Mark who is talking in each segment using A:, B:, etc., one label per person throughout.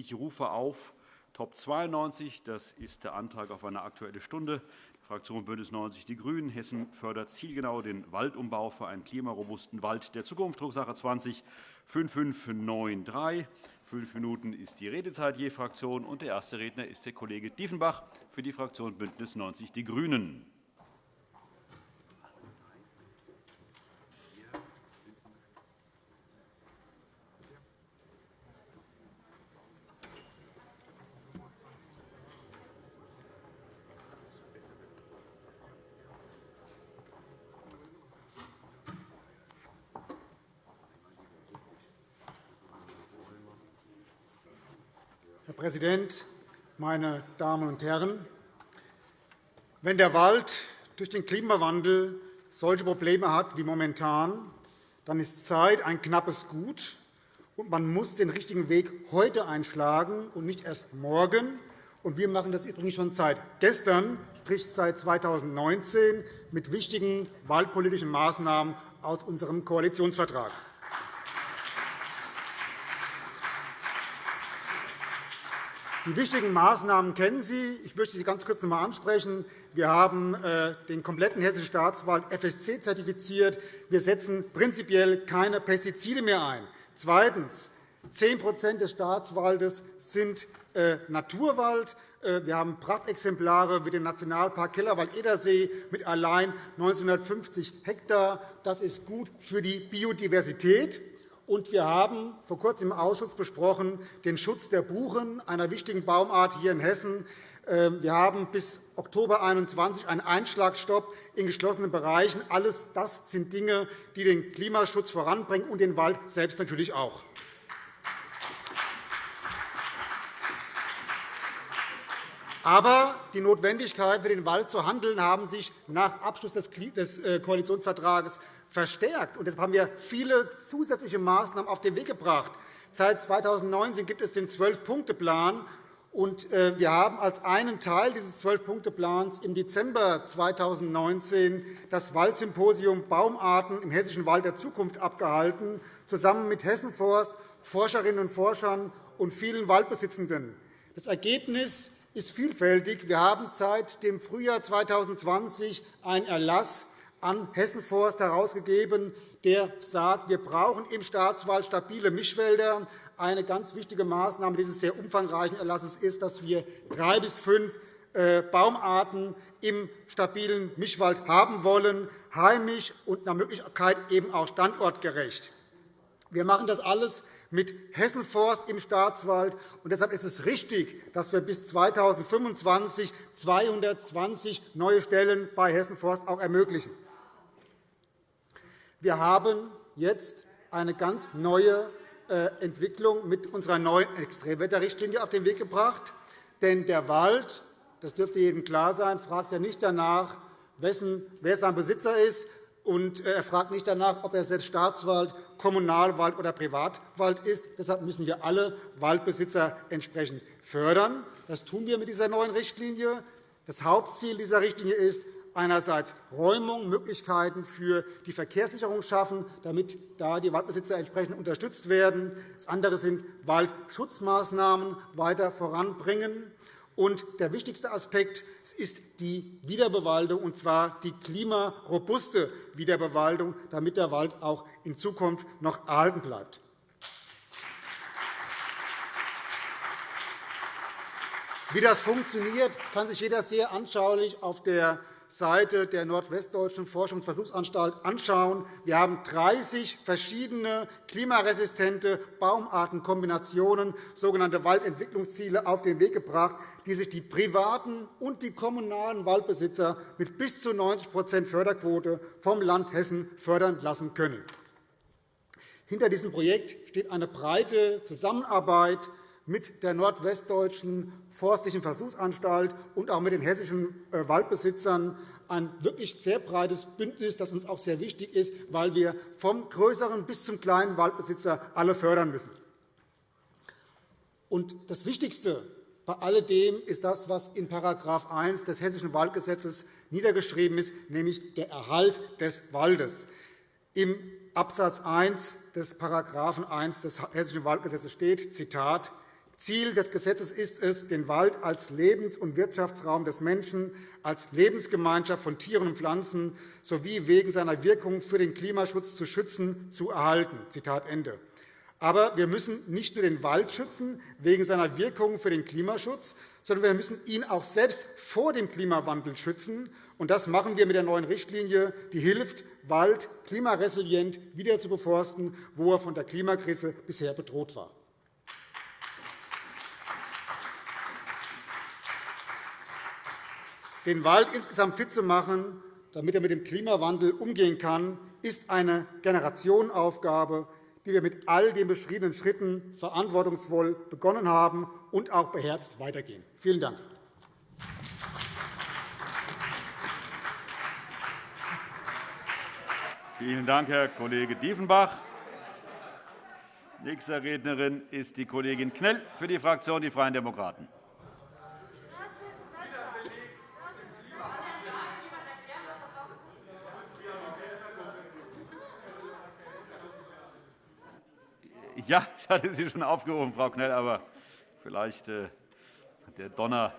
A: Ich rufe auf Top 92. Das ist der Antrag auf eine Aktuelle Stunde. Die Fraktion BÜNDNIS 90 die GRÜNEN. Hessen fördert zielgenau den Waldumbau für einen klimarobusten Wald der Zukunft. Drucksache 20 5593. Fünf Minuten ist die Redezeit je Fraktion. Und der erste Redner ist der Kollege Diefenbach für die Fraktion BÜNDNIS 90 die GRÜNEN.
B: Präsident, meine Damen und Herren! Wenn der Wald durch den Klimawandel solche Probleme hat wie momentan, dann ist Zeit ein knappes Gut, und man muss den richtigen Weg heute einschlagen und nicht erst morgen. Wir machen das übrigens schon seit gestern, sprich seit 2019, mit wichtigen waldpolitischen Maßnahmen aus unserem Koalitionsvertrag. Die wichtigen Maßnahmen kennen Sie. Ich möchte sie ganz kurz noch einmal ansprechen. Wir haben äh, den kompletten Hessischen Staatswald FSC zertifiziert. Wir setzen prinzipiell keine Pestizide mehr ein. Zweitens. 10% des Staatswaldes sind äh, Naturwald. Äh, wir haben Prachtexemplare wie den Nationalpark Kellerwald-Edersee mit allein 1950 Hektar. Das ist gut für die Biodiversität. Und wir haben vor kurzem im Ausschuss besprochen den Schutz der Buchen, einer wichtigen Baumart hier in Hessen. Ähm, wir haben bis Oktober 2021 einen Einschlagstopp in geschlossenen Bereichen. Alles das sind Dinge, die den Klimaschutz voranbringen und den Wald selbst natürlich auch. Aber die Notwendigkeit, für den Wald zu handeln, haben sich nach Abschluss des äh, Koalitionsvertrags verstärkt. Und deshalb haben wir viele zusätzliche Maßnahmen auf den Weg gebracht. Seit 2019 gibt es den Zwölf-Punkte-Plan. Äh, wir haben als einen Teil dieses Zwölf-Punkte-Plans im Dezember 2019 das Waldsymposium Baumarten im Hessischen Wald der Zukunft abgehalten, zusammen mit Hessenforst, Forscherinnen und Forschern und vielen Waldbesitzenden. Das Ergebnis ist vielfältig. Wir haben seit dem Frühjahr 2020 einen Erlass an Hessenforst herausgegeben, der sagt, wir brauchen im Staatswald stabile Mischwälder. Eine ganz wichtige Maßnahme dieses sehr umfangreichen Erlasses ist, dass wir drei bis fünf äh, Baumarten im stabilen Mischwald haben wollen, heimisch und nach Möglichkeit eben auch standortgerecht. Wir machen das alles mit Hessenforst im Staatswald. Und deshalb ist es richtig, dass wir bis 2025 220 neue Stellen bei Hessenforst auch ermöglichen. Wir haben jetzt eine ganz neue äh, Entwicklung mit unserer neuen Extremwetterrichtlinie auf den Weg gebracht. Denn der Wald, das dürfte jedem klar sein, fragt ja nicht danach, wer sein Besitzer ist, und er fragt nicht danach, ob er selbst Staatswald, Kommunalwald oder Privatwald ist. Deshalb müssen wir alle Waldbesitzer entsprechend fördern. Das tun wir mit dieser neuen Richtlinie. Das Hauptziel dieser Richtlinie ist, einerseits Räumung, Möglichkeiten für die Verkehrssicherung schaffen, damit da die Waldbesitzer entsprechend unterstützt werden. Das andere sind Waldschutzmaßnahmen weiter voranbringen. Und der wichtigste Aspekt ist die Wiederbewaldung, und zwar die klimarobuste Wiederbewaldung, damit der Wald auch in Zukunft noch erhalten bleibt. Wie das funktioniert, kann sich jeder sehr anschaulich auf der Seite der Nordwestdeutschen Forschungs- und Versuchsanstalt anschauen. Wir haben 30 verschiedene klimaresistente Baumartenkombinationen, sogenannte Waldentwicklungsziele, auf den Weg gebracht, die sich die privaten und die kommunalen Waldbesitzer mit bis zu 90 Förderquote vom Land Hessen fördern lassen können. Hinter diesem Projekt steht eine breite Zusammenarbeit mit der Nordwestdeutschen Forstlichen Versuchsanstalt und auch mit den hessischen äh, Waldbesitzern ein wirklich sehr breites Bündnis, das uns auch sehr wichtig ist, weil wir vom größeren bis zum kleinen Waldbesitzer alle fördern müssen. Und das Wichtigste bei alledem ist das, was in § 1 des Hessischen Waldgesetzes niedergeschrieben ist, nämlich der Erhalt des Waldes. Im Absatz 1 des § 1 des Hessischen Waldgesetzes steht, Zitat, Ziel des Gesetzes ist es, den Wald als Lebens- und Wirtschaftsraum des Menschen, als Lebensgemeinschaft von Tieren und Pflanzen sowie wegen seiner Wirkung für den Klimaschutz zu schützen, zu erhalten. Zitat Ende. Aber wir müssen nicht nur den Wald schützen wegen seiner Wirkung für den Klimaschutz, sondern wir müssen ihn auch selbst vor dem Klimawandel schützen. Und das machen wir mit der neuen Richtlinie, die hilft, Wald klimaresilient wieder zu beforsten, wo er von der Klimakrise bisher bedroht war. Den Wald insgesamt fit zu machen, damit er mit dem Klimawandel umgehen kann, ist eine Generationenaufgabe, die wir mit all den beschriebenen Schritten verantwortungsvoll begonnen haben und auch beherzt weitergehen. Vielen Dank.
A: Vielen Dank, Herr Kollege Diefenbach. Nächste Rednerin ist die Kollegin Knell für die Fraktion Die Freien Demokraten. Ja, ich hatte Sie schon aufgerufen, Frau Knell, aber vielleicht äh, hat der Donner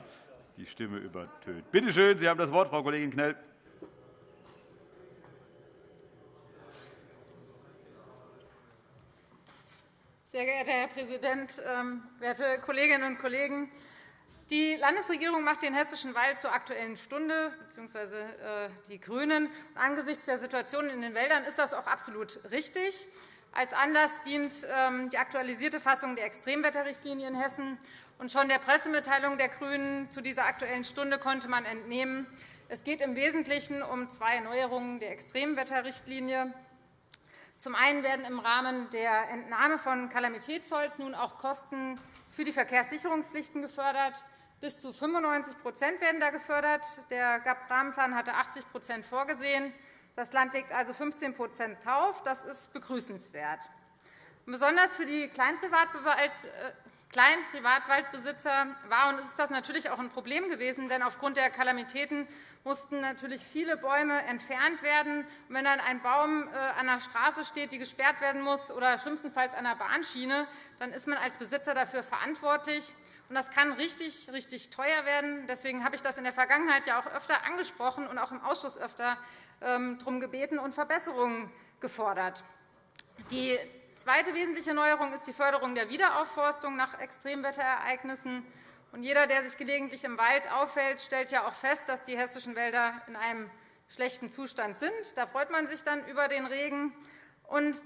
A: die Stimme übertönt. Bitte schön, Sie haben das Wort, Frau Kollegin Knell.
C: Sehr geehrter Herr Präsident, ähm, werte Kolleginnen und Kollegen! Die Landesregierung macht den hessischen Wald zur Aktuellen Stunde, bzw. Äh, die GRÜNEN. Angesichts der Situation in den Wäldern ist das auch absolut richtig. Als Anlass dient ähm, die aktualisierte Fassung der Extremwetterrichtlinie in Hessen. Und schon der Pressemitteilung der GRÜNEN zu dieser Aktuellen Stunde konnte man entnehmen, es geht im Wesentlichen um zwei Neuerungen der Extremwetterrichtlinie. Zum einen werden im Rahmen der Entnahme von Kalamitätsholz nun auch Kosten für die Verkehrssicherungspflichten gefördert. Bis zu 95% werden da gefördert. Der GAP-Rahmenplan hatte 80% vorgesehen. Das Land legt also 15% drauf. Das ist begrüßenswert. Besonders für die Kleinprivatwaldbesitzer war und ist das natürlich auch ein Problem gewesen, denn aufgrund der Kalamitäten mussten natürlich viele Bäume entfernt werden. Wenn dann ein Baum äh, an der Straße steht, die gesperrt werden muss, oder schlimmstenfalls an der Bahnschiene, dann ist man als Besitzer dafür verantwortlich. Das kann richtig, richtig teuer werden. Deswegen habe ich das in der Vergangenheit ja auch öfter angesprochen und auch im Ausschuss öfter darum gebeten und Verbesserungen gefordert. Die zweite wesentliche Neuerung ist die Förderung der Wiederaufforstung nach Extremwetterereignissen. jeder, der sich gelegentlich im Wald aufhält, stellt ja auch fest, dass die hessischen Wälder in einem schlechten Zustand sind. Da freut man sich dann über den Regen.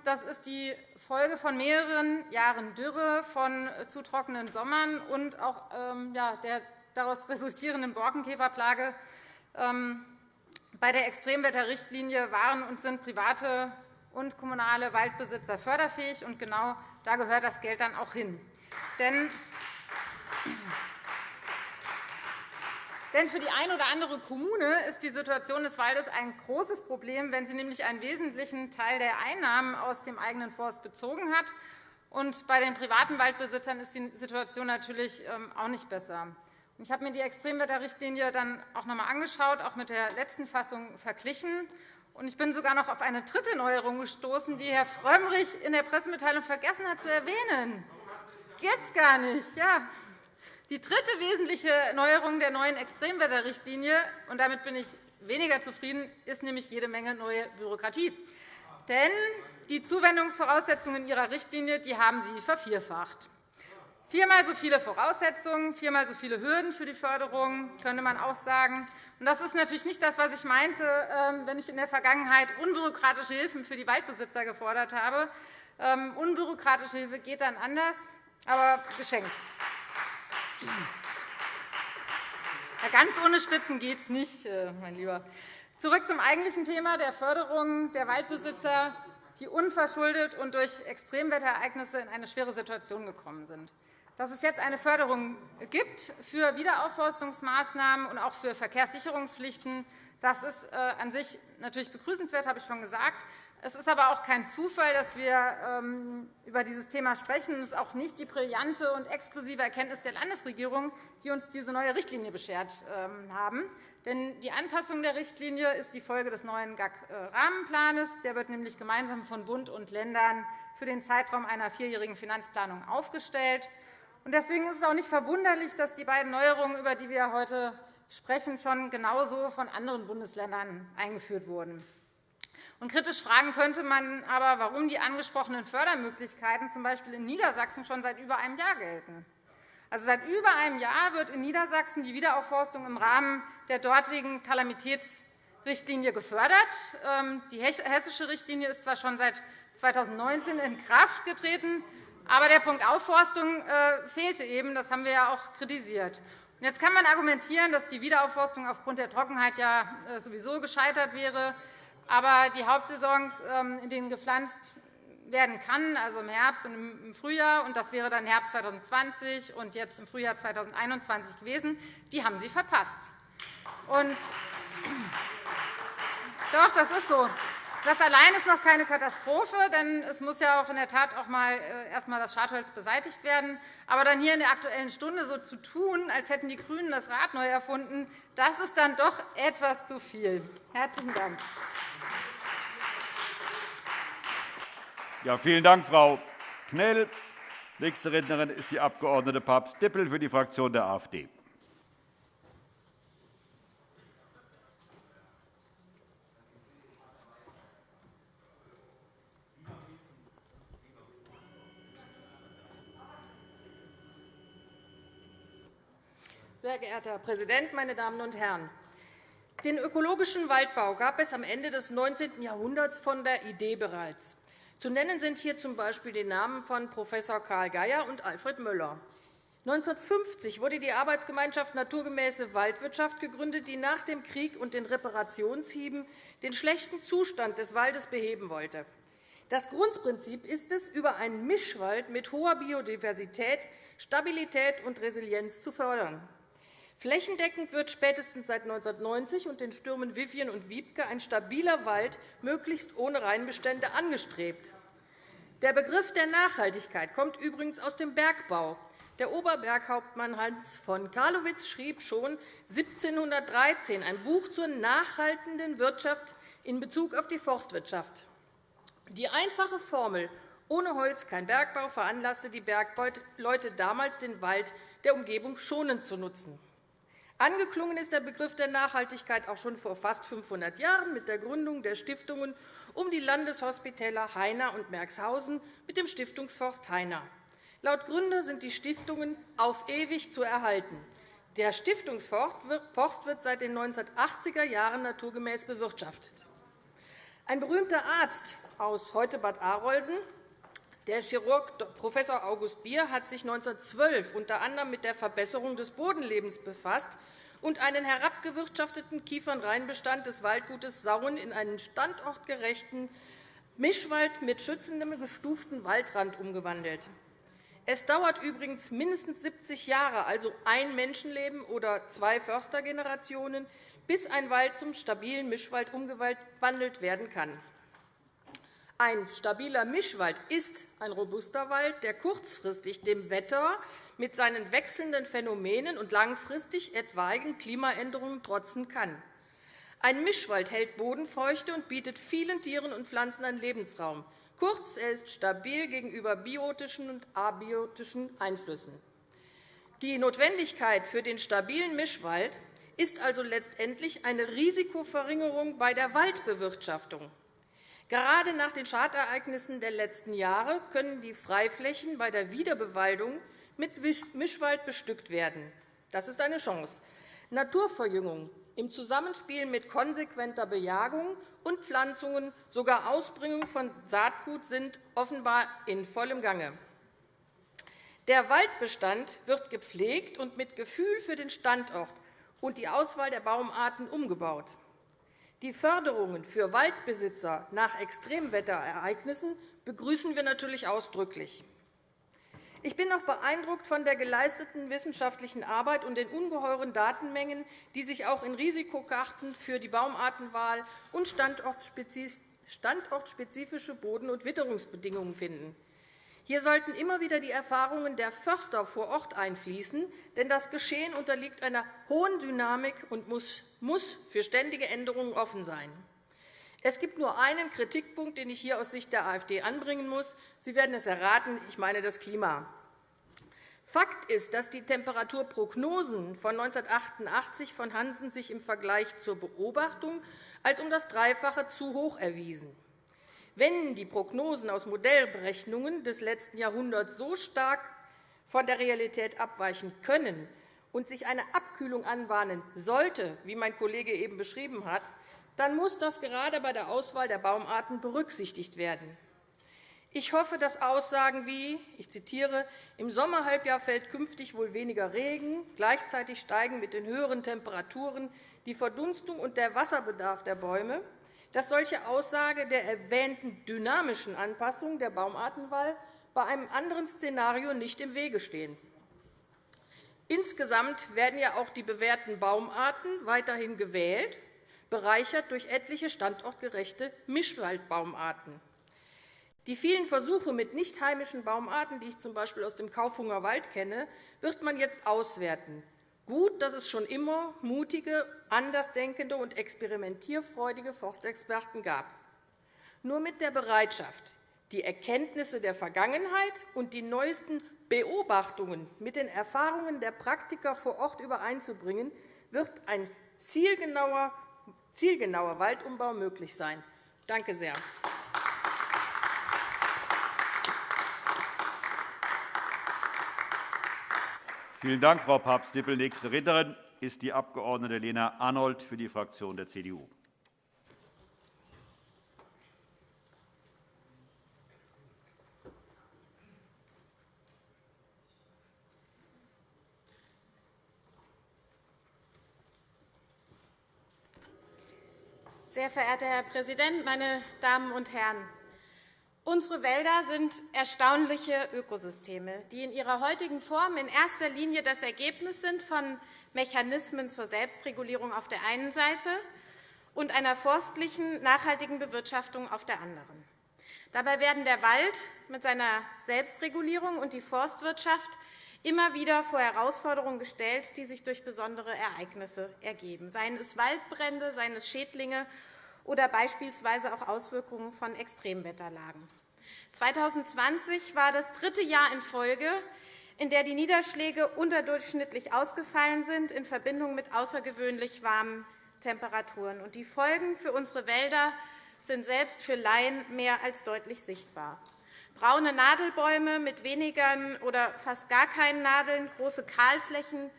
C: das ist die Folge von mehreren Jahren Dürre, von zu trockenen Sommern und auch ähm, der daraus resultierenden Borkenkäferplage. Bei der Extremwetterrichtlinie waren und sind private und kommunale Waldbesitzer förderfähig. und Genau da gehört das Geld dann auch hin. Denn denn für die eine oder andere Kommune ist die Situation des Waldes ein großes Problem, wenn sie nämlich einen wesentlichen Teil der Einnahmen aus dem eigenen Forst bezogen hat. Und bei den privaten Waldbesitzern ist die Situation natürlich ähm, auch nicht besser. Ich habe mir die Extremwetterrichtlinie dann auch noch einmal angeschaut, auch mit der letzten Fassung verglichen. Ich bin sogar noch auf eine dritte Neuerung gestoßen, die Herr Frömmrich in der Pressemitteilung vergessen hat zu erwähnen. Jetzt gar nicht. Ja. Die dritte wesentliche Neuerung der neuen Extremwetterrichtlinie, und damit bin ich weniger zufrieden, ist nämlich jede Menge neue Bürokratie. Denn die Zuwendungsvoraussetzungen Ihrer Richtlinie die haben Sie vervierfacht. Viermal so viele Voraussetzungen, viermal so viele Hürden für die Förderung, könnte man auch sagen. Das ist natürlich nicht das, was ich meinte, ähm, wenn ich in der Vergangenheit unbürokratische Hilfen für die Waldbesitzer gefordert habe. Ähm, unbürokratische Hilfe geht dann anders, aber geschenkt. Ganz ohne Spitzen geht es nicht, äh, mein Lieber. Zurück zum eigentlichen Thema der Förderung der Waldbesitzer, die unverschuldet und durch Extremwetterereignisse in eine schwere Situation gekommen sind. Dass es jetzt eine Förderung gibt für Wiederaufforstungsmaßnahmen und auch für Verkehrssicherungspflichten, das ist äh, an sich natürlich begrüßenswert, habe ich schon gesagt. Es ist aber auch kein Zufall, dass wir ähm, über dieses Thema sprechen. Es ist auch nicht die brillante und exklusive Erkenntnis der Landesregierung, die uns diese neue Richtlinie beschert ähm, haben. Denn die Anpassung der Richtlinie ist die Folge des neuen GAG-Rahmenplans. Der wird nämlich gemeinsam von Bund und Ländern für den Zeitraum einer vierjährigen Finanzplanung aufgestellt. Deswegen ist es auch nicht verwunderlich, dass die beiden Neuerungen, über die wir heute sprechen, schon genauso von anderen Bundesländern eingeführt wurden. Und kritisch fragen könnte man aber, warum die angesprochenen Fördermöglichkeiten z. B. in Niedersachsen schon seit über einem Jahr gelten. Also seit über einem Jahr wird in Niedersachsen die Wiederaufforstung im Rahmen der dortigen Kalamitätsrichtlinie gefördert. Ähm, die hessische Richtlinie ist zwar schon seit 2019 in Kraft getreten, aber der Punkt Aufforstung äh, fehlte eben. Das haben wir ja auch kritisiert. Jetzt kann man argumentieren, dass die Wiederaufforstung aufgrund der Trockenheit ja äh, sowieso gescheitert wäre. Aber die Hauptsaisons, ähm, in denen gepflanzt werden kann, also im Herbst und im Frühjahr, und das wäre dann Herbst 2020 und jetzt im Frühjahr 2021 gewesen, die haben Sie verpasst. Und doch, das ist so. Das allein ist noch keine Katastrophe, denn es muss ja auch in der Tat auch mal äh, erst einmal das Schadholz beseitigt werden. Aber dann hier in der Aktuellen Stunde so zu tun, als hätten die GRÜNEN das Rad neu erfunden, das ist dann doch etwas zu viel. – Herzlichen Dank.
A: Ja, vielen Dank, Frau Knell. Nächste Rednerin ist die Abg. Papst-Dippel für die Fraktion der AfD.
D: Sehr geehrter Herr Präsident, meine Damen und Herren! Den ökologischen Waldbau gab es am Ende des 19. Jahrhunderts von der Idee bereits. Zu nennen sind hier z. B. die Namen von Prof. Karl Geier und Alfred Möller. 1950 wurde die Arbeitsgemeinschaft Naturgemäße Waldwirtschaft gegründet, die nach dem Krieg und den Reparationshieben den schlechten Zustand des Waldes beheben wollte. Das Grundprinzip ist es, über einen Mischwald mit hoher Biodiversität Stabilität und Resilienz zu fördern. Flächendeckend wird spätestens seit 1990 und den Stürmen Vivian und Wiebke ein stabiler Wald möglichst ohne Reinbestände angestrebt. Der Begriff der Nachhaltigkeit kommt übrigens aus dem Bergbau. Der Oberberghauptmann Hans von Karlowitz schrieb schon 1713 ein Buch zur nachhaltenden Wirtschaft in Bezug auf die Forstwirtschaft. Die einfache Formel ohne Holz kein Bergbau veranlasste die Bergleute damals, den Wald der Umgebung schonend zu nutzen. Angeklungen ist der Begriff der Nachhaltigkeit auch schon vor fast 500 Jahren mit der Gründung der Stiftungen um die Landeshospitäler Heiner und Merxhausen mit dem Stiftungsforst Heiner. Laut Gründer sind die Stiftungen auf ewig zu erhalten. Der Stiftungsforst wird seit den 1980er Jahren naturgemäß bewirtschaftet. Ein berühmter Arzt aus heute Bad Arolsen, der Chirurg Prof. August Bier hat sich 1912 unter anderem mit der Verbesserung des Bodenlebens befasst und einen herabgewirtschafteten Kiefernreinbestand des Waldgutes Sauen in einen standortgerechten Mischwald mit schützendem gestuften Waldrand umgewandelt. Es dauert übrigens mindestens 70 Jahre, also ein Menschenleben oder zwei Förstergenerationen, bis ein Wald zum stabilen Mischwald umgewandelt werden kann. Ein stabiler Mischwald ist ein robuster Wald, der kurzfristig dem Wetter mit seinen wechselnden Phänomenen und langfristig etwaigen Klimaänderungen trotzen kann. Ein Mischwald hält Bodenfeuchte und bietet vielen Tieren und Pflanzen einen Lebensraum. Kurz, er ist stabil gegenüber biotischen und abiotischen Einflüssen. Die Notwendigkeit für den stabilen Mischwald ist also letztendlich eine Risikoverringerung bei der Waldbewirtschaftung. Gerade nach den Schadereignissen der letzten Jahre können die Freiflächen bei der Wiederbewaldung mit Mischwald bestückt werden. Das ist eine Chance. Naturverjüngung im Zusammenspiel mit konsequenter Bejagung und Pflanzungen, sogar Ausbringung von Saatgut sind offenbar in vollem Gange. Der Waldbestand wird gepflegt und mit Gefühl für den Standort und die Auswahl der Baumarten umgebaut. Die Förderungen für Waldbesitzer nach Extremwetterereignissen begrüßen wir natürlich ausdrücklich. Ich bin auch beeindruckt von der geleisteten wissenschaftlichen Arbeit und den ungeheuren Datenmengen, die sich auch in Risikokarten für die Baumartenwahl und standortspezifische Boden- und Witterungsbedingungen finden. Hier sollten immer wieder die Erfahrungen der Förster vor Ort einfließen, denn das Geschehen unterliegt einer hohen Dynamik und muss für ständige Änderungen offen sein. Es gibt nur einen Kritikpunkt, den ich hier aus Sicht der AfD anbringen muss. Sie werden es erraten, ich meine das Klima. Fakt ist, dass die Temperaturprognosen von 1988 von Hansen sich im Vergleich zur Beobachtung als um das Dreifache zu hoch erwiesen. Wenn die Prognosen aus Modellberechnungen des letzten Jahrhunderts so stark von der Realität abweichen können und sich eine Abkühlung anbahnen sollte, wie mein Kollege eben beschrieben hat, dann muss das gerade bei der Auswahl der Baumarten berücksichtigt werden. Ich hoffe, dass Aussagen wie, ich zitiere, im Sommerhalbjahr fällt künftig wohl weniger Regen, gleichzeitig steigen mit den höheren Temperaturen die Verdunstung und der Wasserbedarf der Bäume, dass solche Aussage der erwähnten dynamischen Anpassung der Baumartenwahl bei einem anderen Szenario nicht im Wege stehen. Insgesamt werden ja auch die bewährten Baumarten weiterhin gewählt, bereichert durch etliche standortgerechte Mischwaldbaumarten. Die vielen Versuche mit nicht heimischen Baumarten, die ich z. B. aus dem Kaufhunger Wald kenne, wird man jetzt auswerten. Gut, dass es schon immer mutige, andersdenkende und experimentierfreudige Forstexperten gab. Nur mit der Bereitschaft, die Erkenntnisse der Vergangenheit und die neuesten Beobachtungen mit den Erfahrungen der Praktiker vor Ort übereinzubringen, wird ein zielgenauer, zielgenauer Waldumbau möglich sein. Danke sehr.
A: Vielen Dank, Frau Papst-Dippel. Nächste Rednerin ist die Abg. Lena Arnold für die Fraktion der CDU.
E: Sehr verehrter Herr Präsident, meine Damen und Herren! Unsere Wälder sind erstaunliche Ökosysteme, die in ihrer heutigen Form in erster Linie das Ergebnis sind von Mechanismen zur Selbstregulierung auf der einen Seite und einer forstlichen, nachhaltigen Bewirtschaftung auf der anderen. Dabei werden der Wald mit seiner Selbstregulierung und die Forstwirtschaft immer wieder vor Herausforderungen gestellt, die sich durch besondere Ereignisse ergeben, seien es Waldbrände, seien es Schädlinge oder beispielsweise auch Auswirkungen von Extremwetterlagen. 2020 war das dritte Jahr in Folge, in der die Niederschläge unterdurchschnittlich ausgefallen sind in Verbindung mit außergewöhnlich warmen Temperaturen. Die Folgen für unsere Wälder sind selbst für Laien mehr als deutlich sichtbar. Braune Nadelbäume mit weniger oder fast gar keinen Nadeln, große Kahlflächen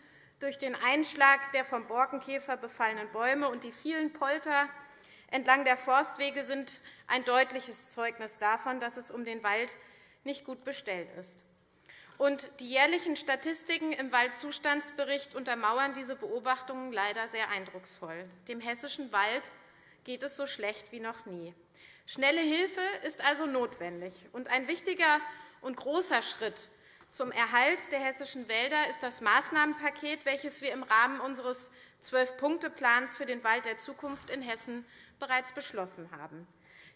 E: durch den Einschlag der vom Borkenkäfer befallenen Bäume und die vielen Polter entlang der Forstwege sind ein deutliches Zeugnis davon, dass es um den Wald nicht gut bestellt ist. Die jährlichen Statistiken im Waldzustandsbericht untermauern diese Beobachtungen leider sehr eindrucksvoll. Dem hessischen Wald geht es so schlecht wie noch nie. Schnelle Hilfe ist also notwendig. Ein wichtiger und großer Schritt zum Erhalt der hessischen Wälder ist das Maßnahmenpaket, welches wir im Rahmen unseres Zwölf-Punkte-Plans für den Wald der Zukunft in Hessen bereits beschlossen haben.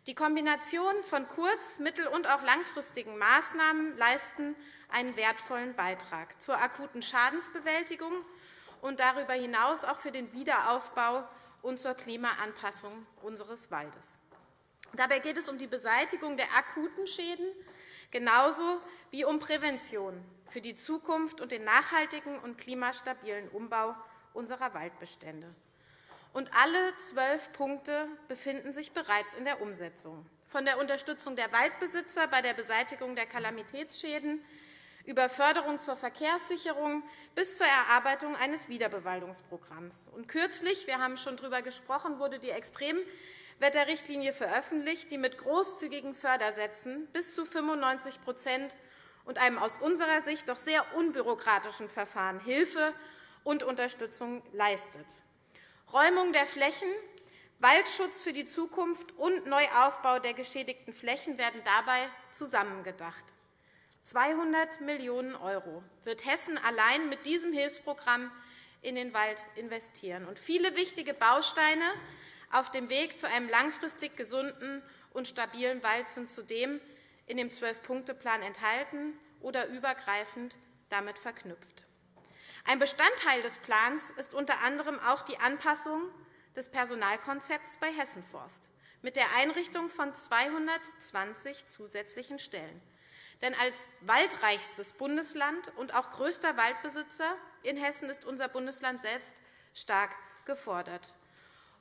E: Die Kombination von kurz-, mittel- und auch langfristigen Maßnahmen leisten einen wertvollen Beitrag zur akuten Schadensbewältigung und darüber hinaus auch für den Wiederaufbau und zur Klimaanpassung unseres Waldes. Dabei geht es um die Beseitigung der akuten Schäden genauso wie um Prävention für die Zukunft und den nachhaltigen und klimastabilen Umbau unserer Waldbestände und alle zwölf Punkte befinden sich bereits in der Umsetzung, von der Unterstützung der Waldbesitzer bei der Beseitigung der Kalamitätsschäden über Förderung zur Verkehrssicherung bis zur Erarbeitung eines Wiederbewaldungsprogramms. Und kürzlich, wir haben schon darüber gesprochen, wurde die Extremwetterrichtlinie veröffentlicht, die mit großzügigen Fördersätzen bis zu 95% und einem aus unserer Sicht doch sehr unbürokratischen Verfahren Hilfe und Unterstützung leistet. Räumung der Flächen, Waldschutz für die Zukunft und Neuaufbau der geschädigten Flächen werden dabei zusammengedacht. 200 Millionen € wird Hessen allein mit diesem Hilfsprogramm in den Wald investieren. Und viele wichtige Bausteine auf dem Weg zu einem langfristig gesunden und stabilen Wald sind zudem in dem Zwölf-Punkte-Plan enthalten oder übergreifend damit verknüpft. Ein Bestandteil des Plans ist unter anderem auch die Anpassung des Personalkonzepts bei Hessenforst mit der Einrichtung von 220 zusätzlichen Stellen. Denn als waldreichstes Bundesland und auch größter Waldbesitzer in Hessen ist unser Bundesland selbst stark gefordert.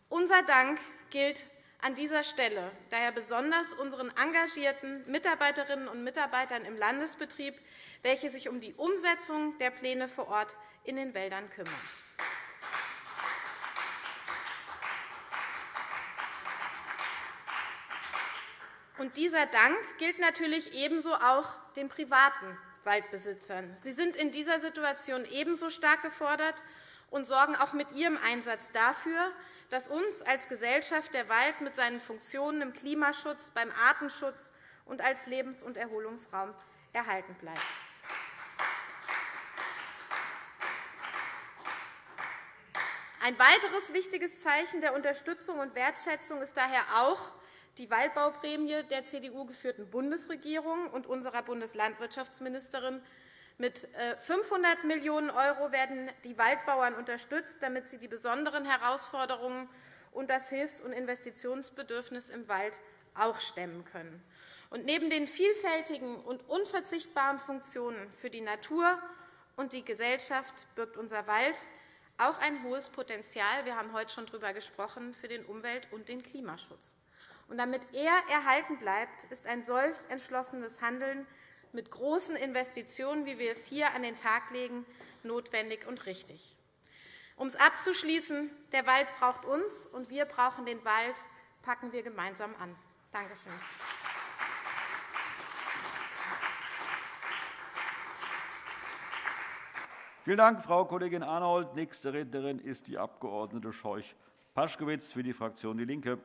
E: Unser Dank gilt an dieser Stelle daher besonders unseren engagierten Mitarbeiterinnen und Mitarbeitern im Landesbetrieb, welche sich um die Umsetzung der Pläne vor Ort in den Wäldern kümmern. Und dieser Dank gilt natürlich ebenso auch den privaten Waldbesitzern. Sie sind in dieser Situation ebenso stark gefordert und sorgen auch mit ihrem Einsatz dafür, dass uns als Gesellschaft der Wald mit seinen Funktionen im Klimaschutz, beim Artenschutz und als Lebens- und Erholungsraum erhalten bleibt. Ein weiteres wichtiges Zeichen der Unterstützung und Wertschätzung ist daher auch die Waldbauprämie der CDU-geführten Bundesregierung und unserer Bundeslandwirtschaftsministerin. Mit 500 äh, Millionen € werden die Waldbauern unterstützt, damit sie die besonderen Herausforderungen und das Hilfs- und Investitionsbedürfnis im Wald auch stemmen können. Und neben den vielfältigen und unverzichtbaren Funktionen für die Natur und die Gesellschaft birgt unser Wald auch ein hohes Potenzial, wir haben heute schon darüber gesprochen, für den Umwelt- und den Klimaschutz. Und damit er erhalten bleibt, ist ein solch entschlossenes Handeln mit großen Investitionen, wie wir es hier an den Tag legen, notwendig und richtig. Um es abzuschließen, der Wald braucht uns, und wir brauchen den Wald. Packen wir gemeinsam an. Danke schön.
A: Vielen Dank, Frau Kollegin Arnold. Nächste Rednerin ist die Abg. Scheuch-Paschkewitz für die Fraktion DIE LINKE.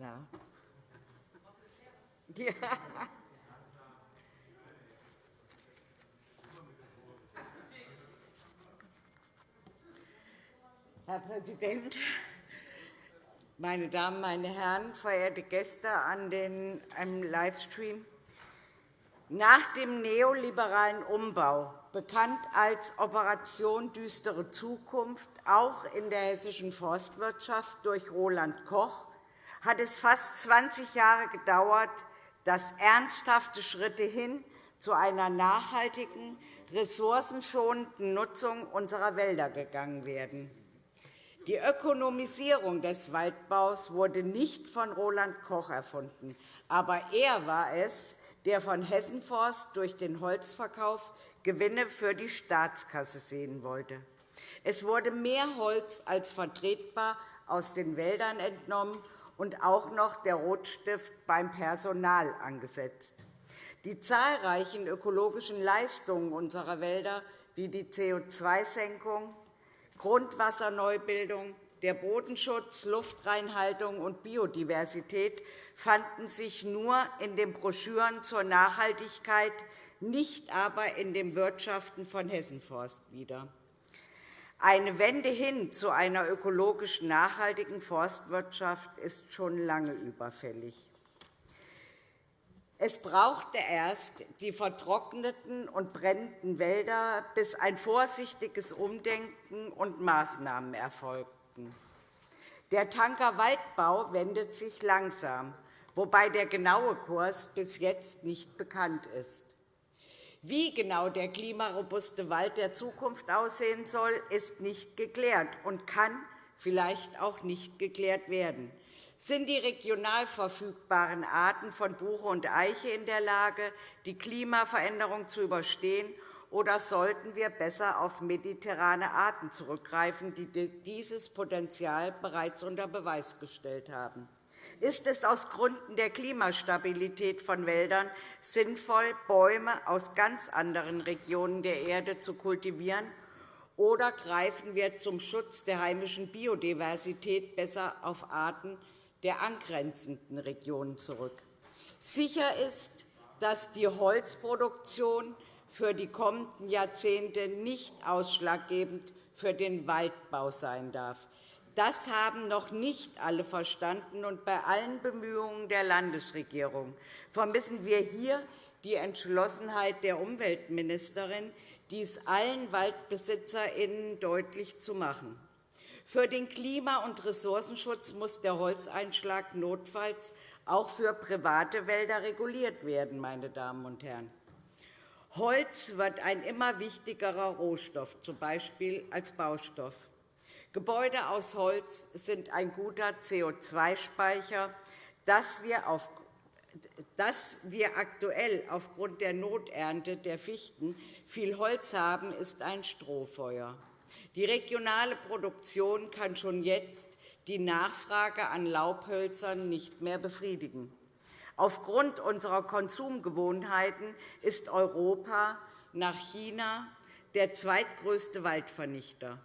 F: Na. Ja. Herr Präsident, meine Damen, meine Herren, verehrte Gäste an den, einem Livestream! Nach dem neoliberalen Umbau, bekannt als Operation Düstere Zukunft, auch in der hessischen Forstwirtschaft durch Roland Koch, hat es fast 20 Jahre gedauert, dass ernsthafte Schritte hin zu einer nachhaltigen, ressourcenschonenden Nutzung unserer Wälder gegangen werden. Die Ökonomisierung des Waldbaus wurde nicht von Roland Koch erfunden, aber er war es, der von Hessenforst durch den Holzverkauf Gewinne für die Staatskasse sehen wollte. Es wurde mehr Holz als vertretbar aus den Wäldern entnommen und auch noch der Rotstift beim Personal angesetzt. Die zahlreichen ökologischen Leistungen unserer Wälder wie die CO2-Senkung, Grundwasserneubildung, der Bodenschutz, Luftreinhaltung und Biodiversität fanden sich nur in den Broschüren zur Nachhaltigkeit, nicht aber in dem Wirtschaften von Hessenforst wieder. Eine Wende hin zu einer ökologisch nachhaltigen Forstwirtschaft ist schon lange überfällig. Es brauchte erst die vertrockneten und brennenden Wälder, bis ein vorsichtiges Umdenken und Maßnahmen erfolgten. Der Tanker Waldbau wendet sich langsam, wobei der genaue Kurs bis jetzt nicht bekannt ist. Wie genau der klimarobuste Wald der Zukunft aussehen soll, ist nicht geklärt und kann vielleicht auch nicht geklärt werden. Sind die regional verfügbaren Arten von Buche und Eiche in der Lage, die Klimaveränderung zu überstehen, oder sollten wir besser auf mediterrane Arten zurückgreifen, die dieses Potenzial bereits unter Beweis gestellt haben? Ist es aus Gründen der Klimastabilität von Wäldern sinnvoll, Bäume aus ganz anderen Regionen der Erde zu kultivieren, oder greifen wir zum Schutz der heimischen Biodiversität besser auf Arten der angrenzenden Regionen zurück. Sicher ist, dass die Holzproduktion für die kommenden Jahrzehnte nicht ausschlaggebend für den Waldbau sein darf. Das haben noch nicht alle verstanden, und bei allen Bemühungen der Landesregierung vermissen wir hier die Entschlossenheit der Umweltministerin, dies allen WaldbesitzerInnen deutlich zu machen. Für den Klima- und Ressourcenschutz muss der Holzeinschlag notfalls auch für private Wälder reguliert werden. Meine Damen und Herren. Holz wird ein immer wichtigerer Rohstoff, z. B. als Baustoff. Gebäude aus Holz sind ein guter CO2-Speicher, das wir, dass wir aktuell aufgrund der Noternte der Fichten viel Holz haben, ist ein Strohfeuer. Die regionale Produktion kann schon jetzt die Nachfrage an Laubhölzern nicht mehr befriedigen. Aufgrund unserer Konsumgewohnheiten ist Europa nach China der zweitgrößte Waldvernichter.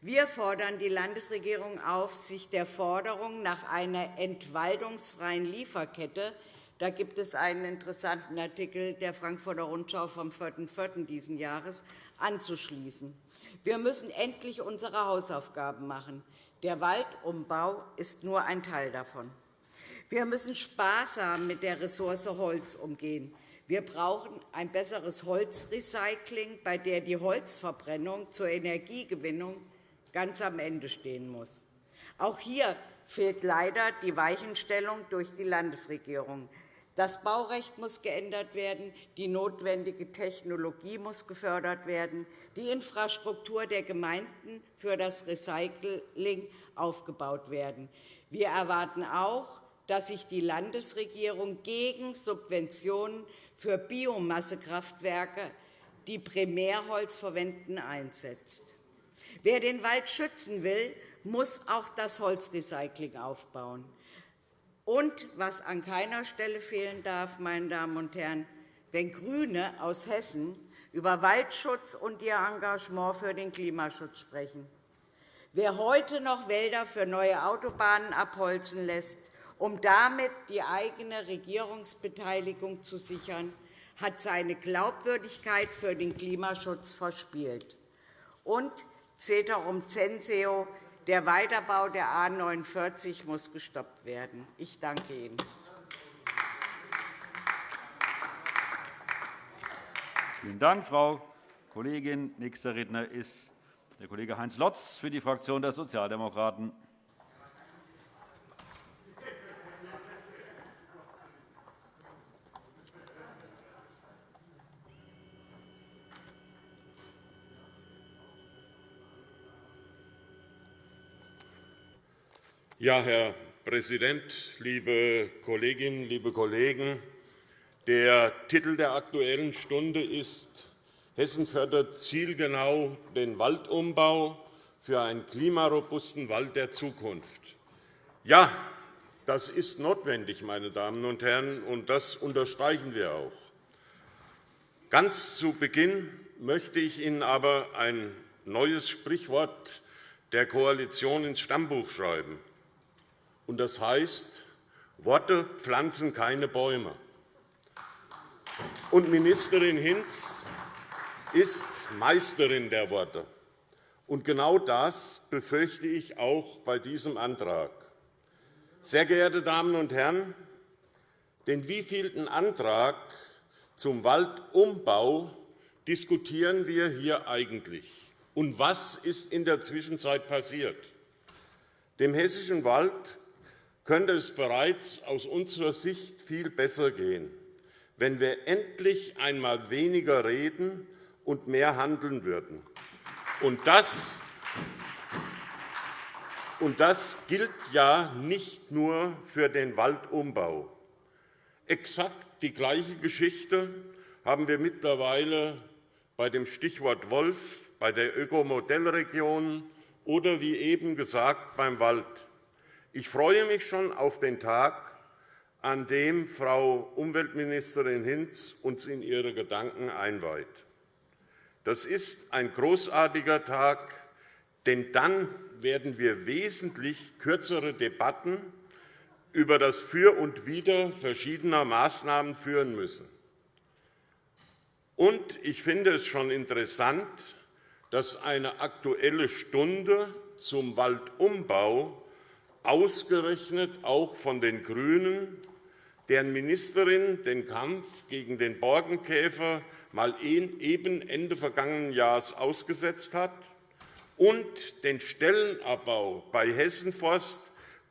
F: Wir fordern die Landesregierung auf, sich der Forderung nach einer entwaldungsfreien Lieferkette da gibt es einen interessanten Artikel der Frankfurter Rundschau vom 4.4. dieses Jahres anzuschließen. Wir müssen endlich unsere Hausaufgaben machen. Der Waldumbau ist nur ein Teil davon. Wir müssen sparsam mit der Ressource Holz umgehen. Wir brauchen ein besseres Holzrecycling, bei der die Holzverbrennung zur Energiegewinnung ganz am Ende stehen muss. Auch hier fehlt leider die Weichenstellung durch die Landesregierung. Das Baurecht muss geändert werden, die notwendige Technologie muss gefördert werden, die Infrastruktur der Gemeinden für das Recycling aufgebaut werden. Wir erwarten auch, dass sich die Landesregierung gegen Subventionen für Biomassekraftwerke, die Primärholz verwenden, einsetzt. Wer den Wald schützen will, muss auch das Holzrecycling aufbauen. Und was an keiner Stelle fehlen darf, meine Damen und Herren, wenn GRÜNE aus Hessen über Waldschutz und ihr Engagement für den Klimaschutz sprechen. Wer heute noch Wälder für neue Autobahnen abholzen lässt, um damit die eigene Regierungsbeteiligung zu sichern, hat seine Glaubwürdigkeit für den Klimaschutz verspielt. Und Ceterum censeo, der Weiterbau der A 49 muss gestoppt werden. Ich danke Ihnen.
A: Vielen Dank, Frau Kollegin. Nächster Redner ist der Kollege Heinz Lotz für die Fraktion der Sozialdemokraten.
G: Ja, Herr Präsident, liebe Kolleginnen, liebe Kollegen! Der Titel der Aktuellen Stunde ist Hessen fördert zielgenau den Waldumbau für einen klimarobusten Wald der Zukunft. Ja, das ist notwendig, meine Damen und Herren, und das unterstreichen wir auch. Ganz zu Beginn möchte ich Ihnen aber ein neues Sprichwort der Koalition ins Stammbuch schreiben und das heißt, Worte pflanzen keine Bäume. Und Ministerin Hinz ist Meisterin der Worte. Und genau das befürchte ich auch bei diesem Antrag. Sehr geehrte Damen und Herren, den wievielten Antrag zum Waldumbau diskutieren wir hier eigentlich? Und was ist in der Zwischenzeit passiert? Dem Hessischen Wald könnte es bereits aus unserer Sicht viel besser gehen, wenn wir endlich einmal weniger reden und mehr handeln würden. Und das, und das gilt ja nicht nur für den Waldumbau. Exakt die gleiche Geschichte haben wir mittlerweile bei dem Stichwort Wolf, bei der Ökomodellregion oder, wie eben gesagt, beim Wald. Ich freue mich schon auf den Tag, an dem Frau Umweltministerin Hinz uns in ihre Gedanken einweiht. Das ist ein großartiger Tag, denn dann werden wir wesentlich kürzere Debatten über das Für und Wider verschiedener Maßnahmen führen müssen. Und ich finde es schon interessant, dass eine Aktuelle Stunde zum Waldumbau ausgerechnet auch von den GRÜNEN, deren Ministerin den Kampf gegen den Borkenkäfer mal eben Ende vergangenen Jahres ausgesetzt hat und den Stellenabbau bei Hessenforst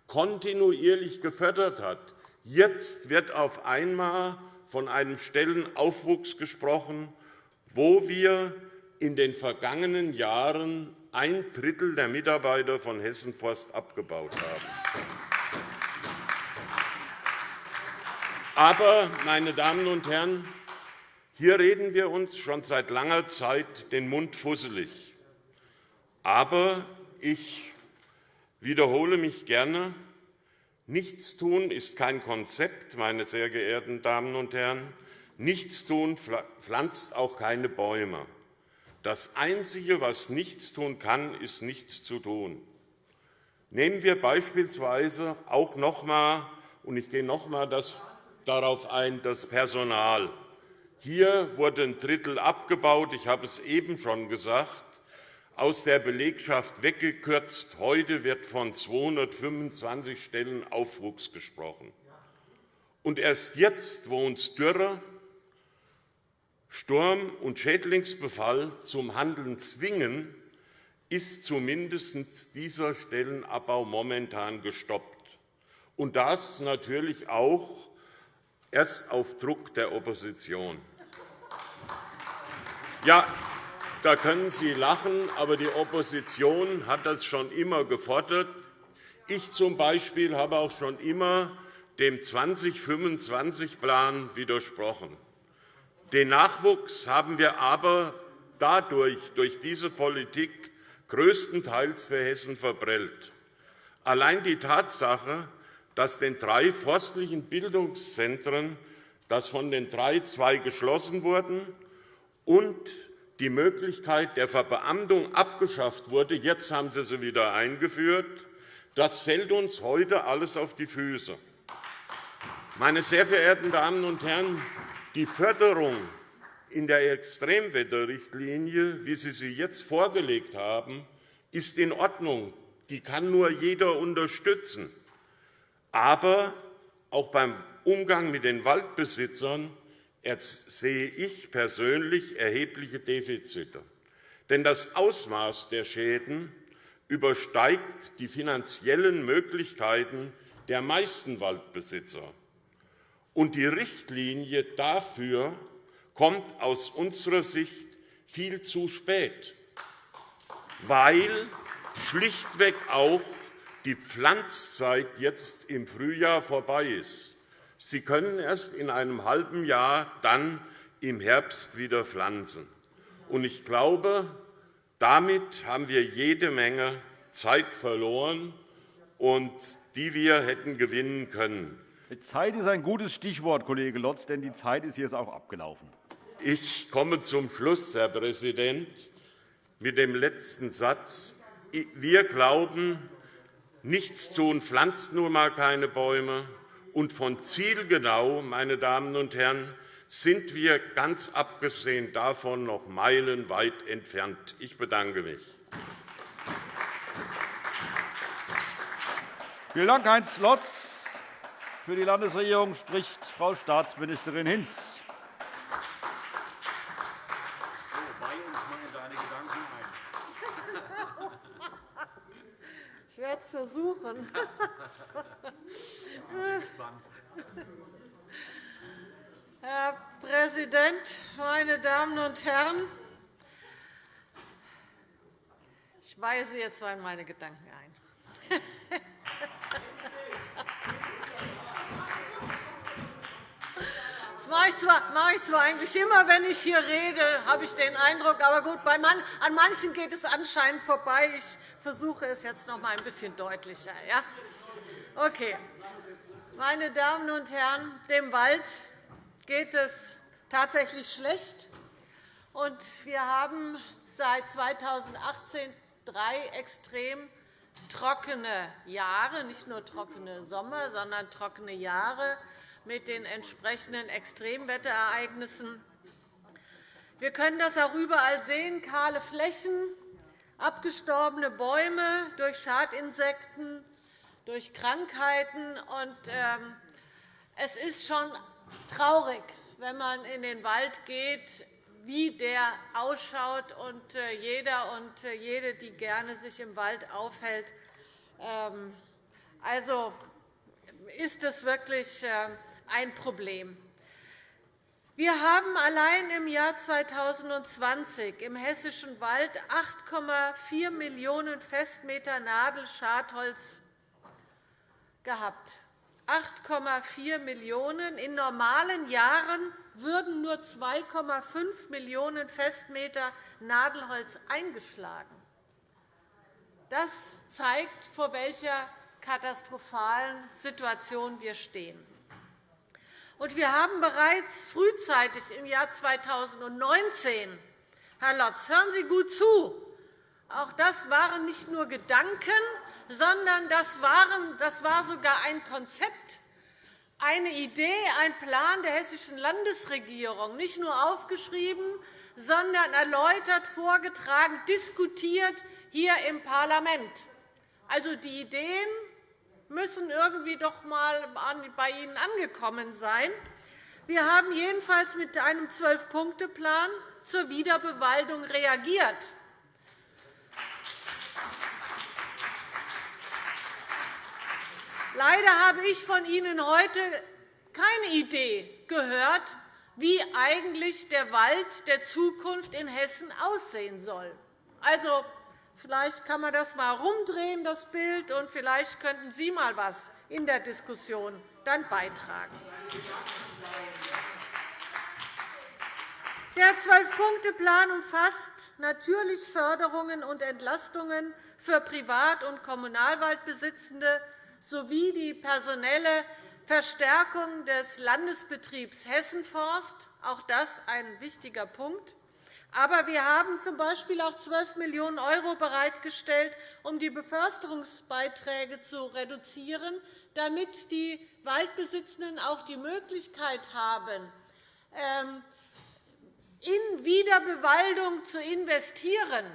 G: kontinuierlich gefördert hat. Jetzt wird auf einmal von einem Stellenaufwuchs gesprochen, wo wir in den vergangenen Jahren ein Drittel der Mitarbeiter von Hessenforst abgebaut haben. Aber, meine Damen und Herren, hier reden wir uns schon seit langer Zeit den Mund fusselig. Aber ich wiederhole mich gerne. Nichtstun ist kein Konzept, meine sehr geehrten Damen und Herren. Nichtstun pflanzt auch keine Bäume. Das Einzige, was nichts tun kann, ist nichts zu tun. Nehmen wir beispielsweise auch noch einmal, und ich gehe noch einmal darauf ein, das Personal. Hier wurde ein Drittel abgebaut. Ich habe es eben schon gesagt aus der Belegschaft weggekürzt. Heute wird von 225 Stellen Aufwuchs gesprochen. Und erst jetzt, wo uns Dürre, Sturm und Schädlingsbefall zum Handeln zwingen, ist zumindest dieser Stellenabbau momentan gestoppt. Und das natürlich auch erst auf Druck der Opposition. Ja, da können Sie lachen, aber die Opposition hat das schon immer gefordert. Ich zum Beispiel habe auch schon immer dem 2025-Plan widersprochen. Den Nachwuchs haben wir aber dadurch, durch diese Politik, größtenteils für Hessen verprellt. Allein die Tatsache, dass den drei forstlichen Bildungszentren, dass von den drei zwei geschlossen wurden und die Möglichkeit der Verbeamtung abgeschafft wurde. Jetzt haben Sie sie wieder eingeführt. Das fällt uns heute alles auf die Füße. Meine sehr verehrten Damen und Herren, die Förderung in der Extremwetterrichtlinie, wie Sie sie jetzt vorgelegt haben, ist in Ordnung. Die kann nur jeder unterstützen. Aber auch beim Umgang mit den Waldbesitzern sehe ich persönlich erhebliche Defizite. Denn das Ausmaß der Schäden übersteigt die finanziellen Möglichkeiten der meisten Waldbesitzer. Und die Richtlinie dafür kommt aus unserer Sicht viel zu spät, weil schlichtweg auch die Pflanzzeit jetzt im Frühjahr vorbei ist. Sie können erst in einem halben Jahr dann im Herbst wieder pflanzen. Ich glaube, damit haben wir jede Menge Zeit verloren, die wir hätten gewinnen können.
A: Zeit ist ein gutes Stichwort, Kollege Lotz, denn die Zeit ist jetzt auch abgelaufen.
G: Ich komme zum Schluss, Herr Präsident, mit dem letzten Satz. Wir glauben, nichts tun pflanzt nun einmal keine Bäume und von zielgenau, meine Damen und Herren, sind wir ganz abgesehen davon noch meilenweit entfernt. Ich bedanke mich.
A: Vielen Dank, Heinz Lotz. Für die Landesregierung spricht Frau Staatsministerin Hinz.
H: Ich werde es versuchen. Herr Präsident, meine Damen und Herren! Ich weise jetzt mal in meine Gedanken ein. Das mache ich, zwar, mache ich zwar eigentlich immer, wenn ich hier rede, habe ich den Eindruck. Aber gut, bei man, an manchen geht es anscheinend vorbei. Ich versuche es jetzt noch einmal ein bisschen deutlicher. Ja? Okay. Meine Damen und Herren, dem Wald geht es tatsächlich schlecht. Und wir haben seit 2018 drei extrem trockene Jahre, nicht nur trockene Sommer, sondern trockene Jahre mit den entsprechenden Extremwetterereignissen. Wir können das auch überall sehen, kahle Flächen, abgestorbene Bäume durch Schadinsekten, durch Krankheiten. Und, ähm, es ist schon traurig, wenn man in den Wald geht, wie der ausschaut. Und äh, jeder und äh, jede, die gerne sich im Wald aufhält, ähm, also ist das wirklich ein Problem. Wir haben allein im Jahr 2020 im hessischen Wald 8,4 Millionen Festmeter Nadelschadholz gehabt. 8,4 Millionen. In normalen Jahren würden nur 2,5 Millionen Festmeter Nadelholz eingeschlagen. Das zeigt, vor welcher katastrophalen Situation wir stehen. Und wir haben bereits frühzeitig im Jahr 2019 Herr Lotz, hören Sie gut zu. Auch das waren nicht nur Gedanken, sondern das, waren, das war sogar ein Konzept, eine Idee, ein Plan der Hessischen Landesregierung, nicht nur aufgeschrieben, sondern erläutert, vorgetragen, diskutiert hier im Parlament. Also die Ideen müssen irgendwie doch einmal bei Ihnen angekommen sein. Wir haben jedenfalls mit einem Zwölf-Punkte-Plan zur Wiederbewaldung reagiert. Leider habe ich von Ihnen heute keine Idee gehört, wie eigentlich der Wald der Zukunft in Hessen aussehen soll. Also, vielleicht kann man das einmal rumdrehen, das Bild, und vielleicht könnten Sie mal etwas in der Diskussion dann beitragen. Der Zwölf-Punkte-Plan umfasst natürlich Förderungen und Entlastungen für Privat- und Kommunalwaldbesitzende sowie die personelle Verstärkung des Landesbetriebs Hessenforst. Auch das ein wichtiger Punkt. Aber wir haben z. B. auch 12 Millionen € bereitgestellt, um die Beförsterungsbeiträge zu reduzieren, damit die Waldbesitzenden auch die Möglichkeit haben, ähm, in Wiederbewaldung zu investieren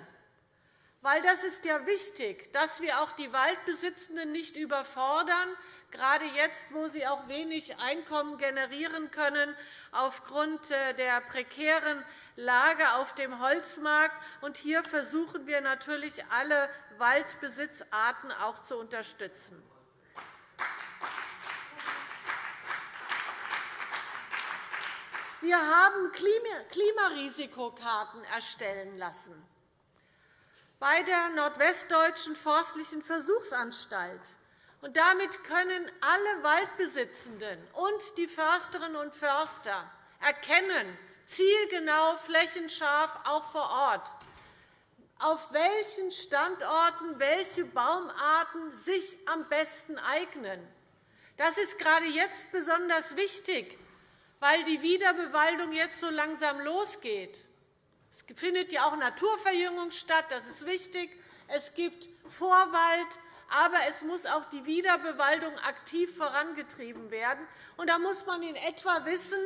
H: weil das ist ja wichtig, dass wir auch die Waldbesitzenden nicht überfordern, gerade jetzt, wo sie auch wenig Einkommen generieren können aufgrund äh, der prekären Lage auf dem Holzmarkt. Und hier versuchen wir natürlich, alle Waldbesitzarten auch zu unterstützen. Wir haben Klimarisikokarten erstellen lassen bei der Nordwestdeutschen Forstlichen Versuchsanstalt. Und damit können alle Waldbesitzenden und die Försterinnen und Förster erkennen, zielgenau, flächenscharf, auch vor Ort, auf welchen Standorten welche Baumarten sich am besten eignen. Das ist gerade jetzt besonders wichtig, weil die Wiederbewaldung jetzt so langsam losgeht. Es findet ja auch Naturverjüngung statt. Das ist wichtig. Es gibt Vorwald, aber es muss auch die Wiederbewaldung aktiv vorangetrieben werden. Und da muss man in etwa wissen,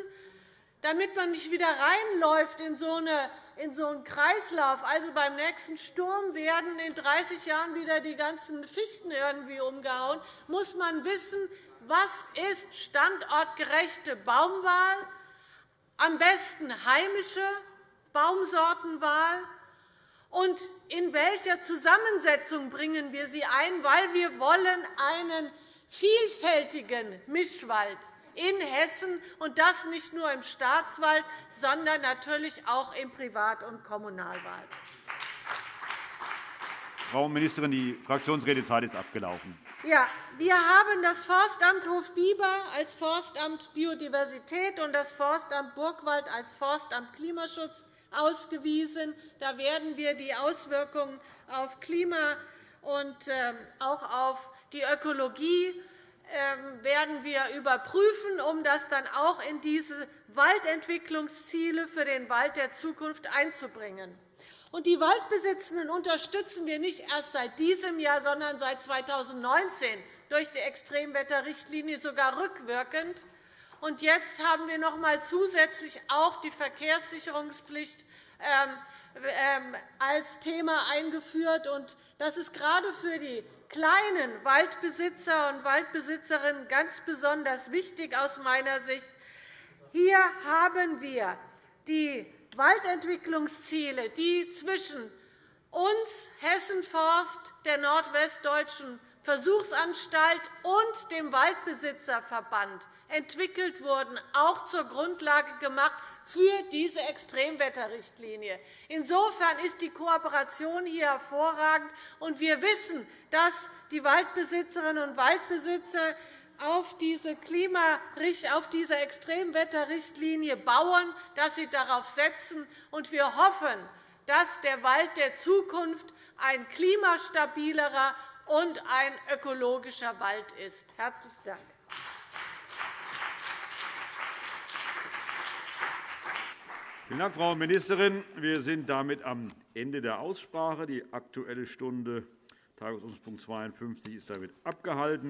H: damit man nicht wieder reinläuft in so, eine, in so einen Kreislauf. Also beim nächsten Sturm werden in 30 Jahren wieder die ganzen Fichten irgendwie umgehauen, muss man wissen, was ist standortgerechte Baumwahl, am besten heimische Baumsortenwahl und in welcher Zusammensetzung bringen wir sie ein, weil wir wollen einen vielfältigen Mischwald in Hessen, und das nicht nur im Staatswald, sondern natürlich auch im Privat- und Kommunalwald.
A: Frau Ministerin, die Fraktionsredezeit ist abgelaufen.
H: Ja, wir haben das Forstamt Hofbieber als Forstamt Biodiversität und das Forstamt Burgwald als Forstamt Klimaschutz ausgewiesen. Da werden wir die Auswirkungen auf Klima und ähm, auch auf die Ökologie ähm, werden wir überprüfen, um das dann auch in diese Waldentwicklungsziele für den Wald der Zukunft einzubringen. die Waldbesitzenden unterstützen wir nicht erst seit diesem Jahr, sondern seit 2019 durch die Extremwetterrichtlinie sogar rückwirkend. Und jetzt haben wir noch einmal zusätzlich auch die Verkehrssicherungspflicht ähm, ähm, als Thema eingeführt. Das ist gerade für die kleinen Waldbesitzer und Waldbesitzerinnen ganz besonders wichtig aus meiner Sicht. Hier haben wir die Waldentwicklungsziele, die zwischen uns, Hessen Forst, der Nordwestdeutschen Versuchsanstalt und dem Waldbesitzerverband entwickelt wurden, auch zur Grundlage gemacht für diese Extremwetterrichtlinie. Insofern ist die Kooperation hier hervorragend. und Wir wissen, dass die Waldbesitzerinnen und Waldbesitzer auf diese, Klima auf diese Extremwetterrichtlinie bauen, dass sie darauf setzen. Und wir hoffen, dass der Wald der Zukunft ein klimastabilerer und ein ökologischer Wald ist. – Herzlichen Dank.
A: Vielen Dank, Frau Ministerin. Wir sind damit am Ende der Aussprache. Die Aktuelle Stunde, Tagesordnungspunkt 52, ist damit abgehalten.